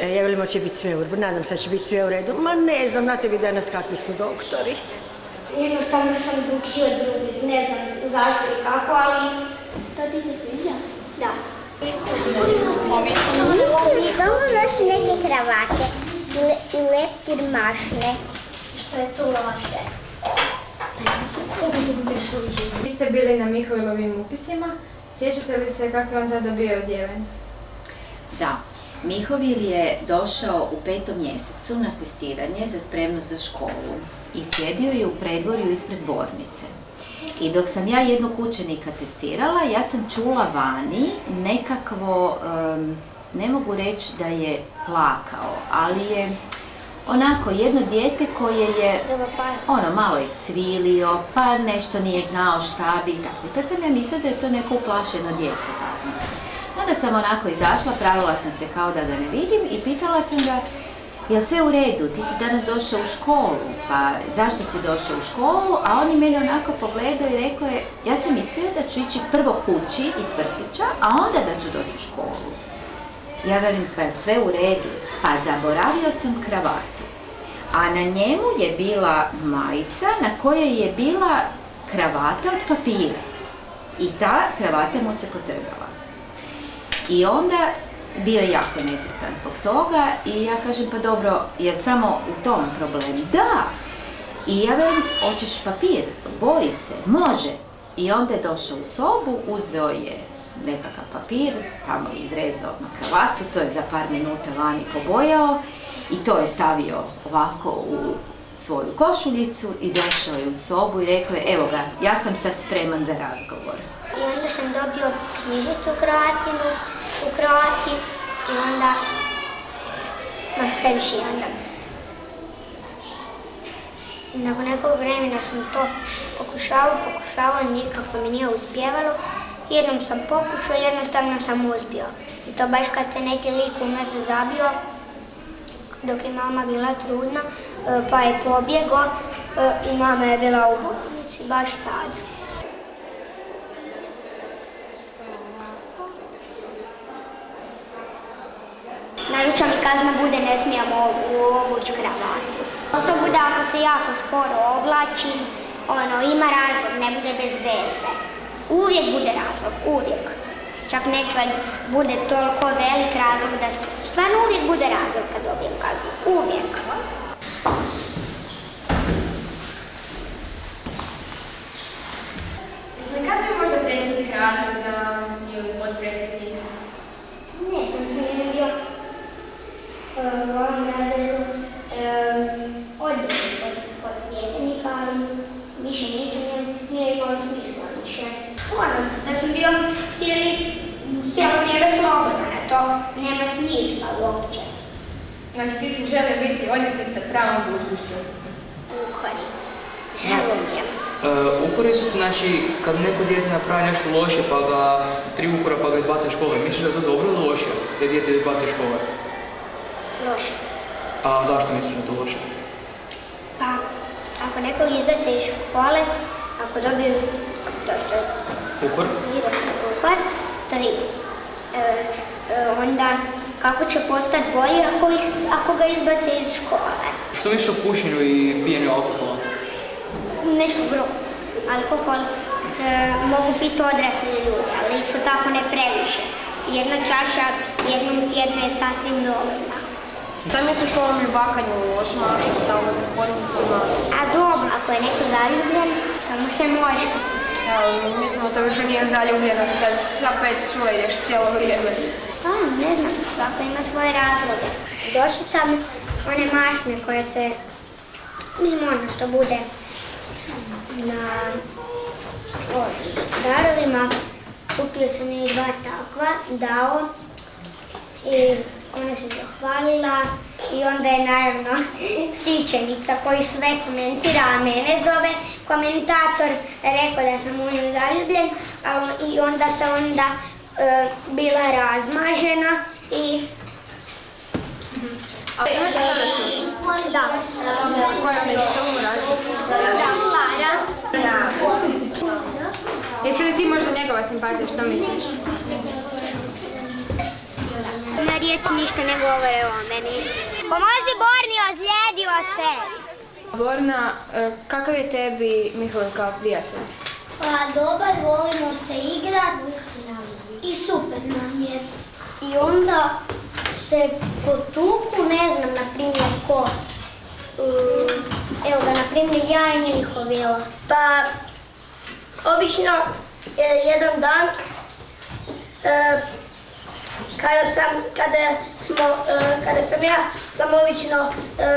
E, ja velim, će biti sve u redu, nadam se da će biti sve u redu. Ma ne znam, znate vi danas kakvi su doktori. Jednostavno sam drugčiji od drugih, ne znam zašto i kako, ali... To ti se sviđa? Da. Stalno nosi neke kravate i leptir mašne. Što je tu loše? Vi ste bili na Mihojlovim upisima. Sjećate li se kako je on tada bio odjeven? Da. Mihovil je došao u petom mjesecu na testiranje za spremnost za školu i sjedio je u predvorju ispred dvornice. I dok sam ja jednog učenika testirala, ja sam čula vani nekakvo, ne mogu reći da je plakao, ali je onako jedno dijete koje je ono malo je cvilio, pa nešto nije znao šta bi tako. Sad sam ja mislila da je to neko uplašeno dijete. Onda sam onako izašla, pravila sam se kao da ga ne vidim i pitala sam ga Jel sve u redu, ti si danas došao u školu, pa zašto si došao u školu? A on je mene onako pogledao i rekao je, ja sam mislio da ću ići prvo kući iz vrtića, a onda da ću doći u školu. Ja velim, pa sve u redu, pa zaboravio sam kravatu. A na njemu je bila majica na kojoj je bila kravata od papira. I ta kravata mu se potrgala. I onda bio je jako nesretan zbog toga i ja kažem pa dobro, je samo u tom problem? Da! I ja velim, hoćeš papir, bojice, može. I onda je došao u sobu, uzeo je nekakav papir, tamo je izrezao na kravatu, to je za par minuta vani pobojao i to je stavio ovako u svoju košuljicu i došao je u sobu i rekao je, evo ga, ja sam sad spreman za razgovor. I onda sam dobio knjižicu Kroatinu, u Kroati i onda ma previše onda. Nakon nekog vremena sam to pokušavao, pokušavao, nikako mi nije uspjevalo. Jednom sam pokušao, jednostavno sam uspio. I to baš kad se neki lik u se zabio, dok je mama bila trudna, e, pa je pobjegao e, i mama je bila u bolnici, baš tad. Najveća mi kazna bude ne smijemo obući kravatu. To bude ako se jako sporo oblači, ono, ima razlog, ne bude bez veze. Uvijek bude razlog, uvijek. Čak nekad bude toliko velik razlog da stvarno uvijek bude razlog kad dobijem kaznu. Uvijek. Jesi li kad bi možda predsjednik razreda ili podpredsjednik? Ne, sam sam jedan bio u ovom razredu odličan kod, kod pjesenika, ali više nisam, nije imalo smisla više. Ono, da sam bio cijeli, cijelo vrijeme slobodan, to nema smisla uopće. Ti si želio biti odvjetnik sa pravom budućnošću? Ukori. Razumijem. Uh, ukori su ti, znači, kad neko dijete napravi nešto loše pa ga, tri ukora pa ga izbaca škole, misliš da je to dobro ili loše, da dijete izbaca škole? Loše. A zašto misliš da je to loše? Pa, ako nekog izbace iz škole, ako dobiju, to što je Ukor? ukor, tri. E, e, onda, kako će postati bolji ako, ih, ako ga izbace iz škole? Što misliš o pušenju i pijenju alkohola? Nešto grozno. Alkohol e, mogu biti odrasli ljudi, ali isto tako ne previše. Jedna čaša jednom tjedno je sasvim dovoljna. Da misliš o ovom ljubakanju u osmašu, stalno u hodnicima? A dobro, ako je neko zaljubljen, što mu se može. Evo, mislim da to više nije zaljubljenost kad sa pet cura ideš cijelo vrijeme. Pa, ne znam, svako ima svoje razloge. Došli sam one mašne koje se, mislim ono što bude na ovim darovima. Kupio sam i dva takva, dao i ona se zahvalila i onda je naravno sićenica koji sve komentira, a mene zove komentator, rekao da sam u nju zaljubljen i onda se onda e, bila razmažena i A sada su? da. Koja mi je Da, Jesi li ti možda njegova simpatija, što misliš? Na riječi ništa ne govore o meni. Pomozi Borni, ozlijedio se. Borna, e, kakav je tebi Mihovil kao prijatelj? Pa dobar, volimo se igrat i super nam je. I onda se potuku, ne znam, na primjer, ko. Um, evo ga, na primjer, ja i Mihovila. Pa, obično e, jedan dan e, kada sam, kada smo, e, kada sam ja sam obično, e,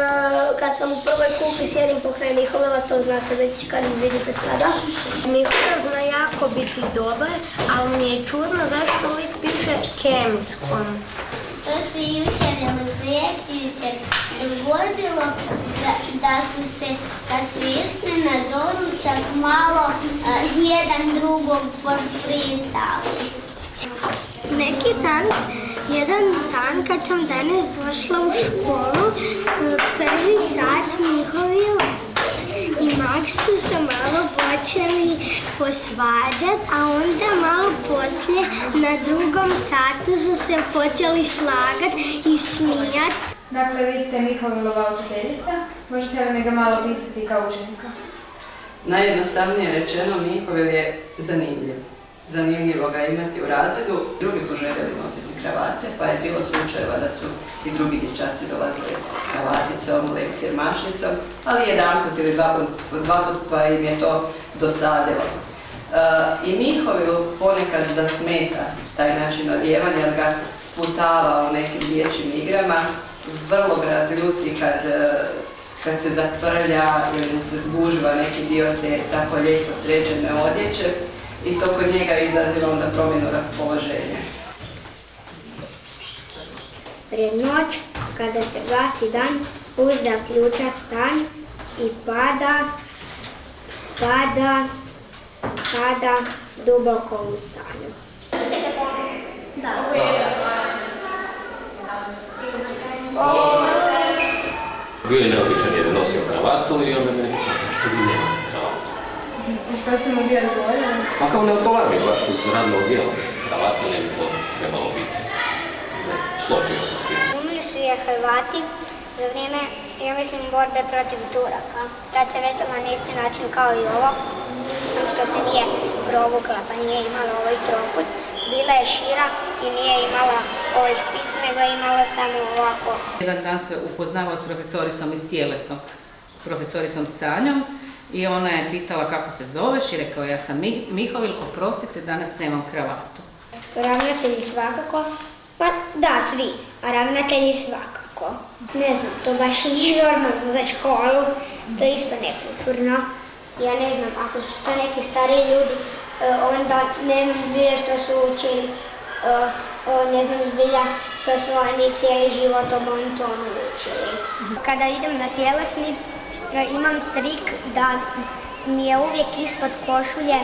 kad sam u prvoj kupi sjedim pokraj Mihovila, to znate već kad mi vidite sada. Mihovil zna jako biti dobar, ali mi je čudno zašto uvijek piše kemskom. To se jučer ili projekti jučer dogodilo da, da su se, kad su išli na doručak, malo a, jedan drugog pošpricali. Neki dan, jedan dan kad sam danas došla u školu, prvi sat Mihovila i Maksu se malo počeli posvađat, a onda malo poslije na drugom satu su se počeli slagat i smijat. Dakle, vi ste Mihovilova učiteljica, možete li mi ga malo pisati kao učenika? Najjednostavnije rečeno, Mihovil je zanimljiv. Zanimljivo ga imati u razredu. Drugi su željeli nositi kravate, pa je bilo slučajeva da su i drugi dječaci dolazili s kravaticom, leptir, mašnicom, ali jedan put ili dva put, pa im je to dosadilo. E, I Mihovil ponekad zasmeta taj način odjevanja, jer ga sputava u nekim dječjim igrama, vrlo ga razljuti kad e, kad se zatvrlja ili mu se zgužva neki dio te tako lijepo sređene odjeće i to kod njega izaziva onda promjenu raspoloženja. Pred noć, kada se gasi dan, uz zaključa stan i pada, pada, pada duboko u sanju. Bio je neobičan jer je nosio kravatu i onda me neko pitao zašto vi nemate što ste mu vi odgovorili? Pa kao ne odgovara mi baš uz radno odjelo. Kravata ne bi to trebalo biti. Složio se s tim. Umili su je Hrvati za vrijeme, ja mislim, borbe protiv Turaka. Tad se vezala na isti način kao i ovo, samo što se nije provukla, pa nije imala ovaj trokut. Bila je šira i nije imala ovaj špic, nego je imala samo ovako. Jedan dan se upoznavao s profesoricom iz tjelesnog, profesoricom Sanjom i ona je pitala kako se zoveš i rekao ja sam Mi- Mihovil, oprostite danas nemam kravatu. Ravnatelji svakako, pa da, svi, a ravnatelji svakako. Ne znam, to baš nije normalno za školu, to je isto nekulturno. Ja ne znam, ako su to neki stariji ljudi, e, onda ne znam zbilja što su učili, e, e, ne znam zbilja što su oni cijeli život o montonu učili. Kada idem na tjelesni, imam trik da mi je uvijek ispod košulje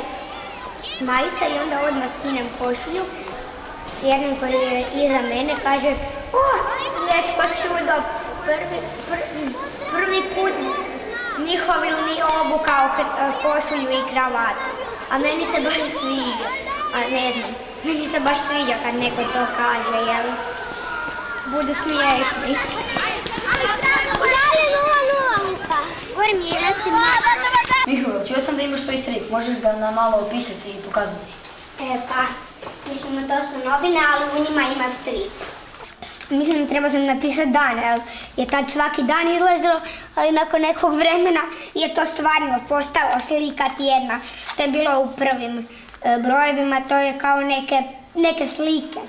majica i onda odmah skinem košulju. Jedan koji je iza mene kaže O, svječko čudo, prvi, pr- prvi put Mihovil nije obukao k- košulju i kravatu. A meni se baš sviđa. A ne znam, meni se baš sviđa kad neko to kaže, jel? Budu smiješni. Dalje nula nula, Luka. Gori mi je rasti Mihovil, čuo sam da imaš svoj strip, možeš ga nam malo opisati i pokazati? E pa, mislim to su novine, ali u njima ima strip. Mislim, trebao sam napisati dan, jer je tad svaki dan izlazilo, ali nakon nekog vremena je to stvarno postalo slika tjedna. To je bilo u prvim e, brojevima, to je kao neke, neke slike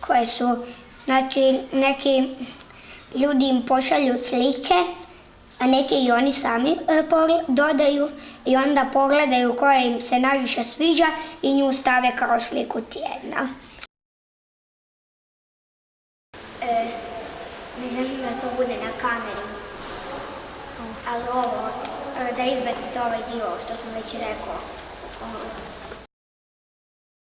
koje su, znači, neki ljudi im pošalju slike, a neki i oni sami e, dodaju i onda pogledaju koja im se najviše sviđa i nju stave kao sliku tjedna. E, ne želim da to bude na kameri, ali ovo, e, da izbacite ovaj dio što sam već rekao.